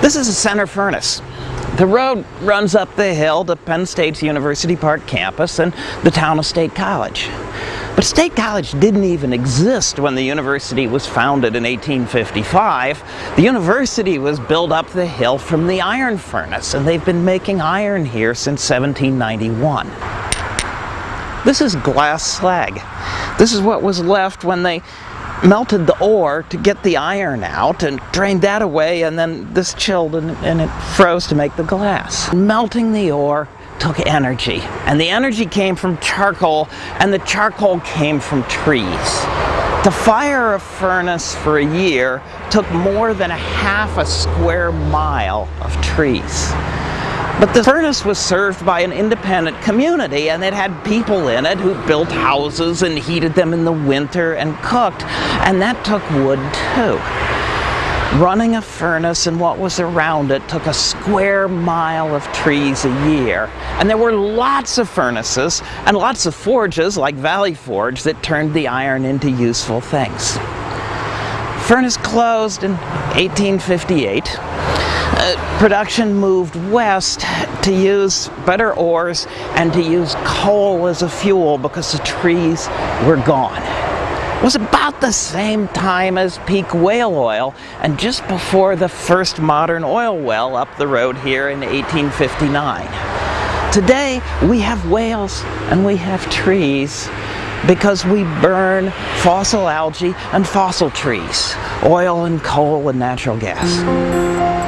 This is a Centre furnace. The road runs up the hill to Penn State's University Park campus and the town of State College. But State College didn't even exist when the university was founded in 1855. The university was built up the hill from the iron furnace, and they've been making iron here since 1791. This is glass slag. This is what was left when they melted the ore to get the iron out and drained that away and then this chilled and, and, it froze to make the glass. Melting the ore took energy and the energy came from charcoal and the charcoal came from trees. To fire a furnace for a year took more than a half a square mile of trees. But the furnace was served by an independent community and it had people in it who built houses and heated them in the winter and cooked. And that took wood too. Running a furnace and what was around it took a square mile of trees a year. And there were lots of furnaces and lots of forges like Valley Forge that turned the iron into useful things. Furnace closed in 1858 uh, production moved west to use better ores and to use coal as a fuel because the trees were gone. It was about the same time as peak whale oil and just before the first modern oil well up the road here in 1859. Today we have whales and we have trees because we burn fossil algae and fossil trees, oil and coal and natural gas.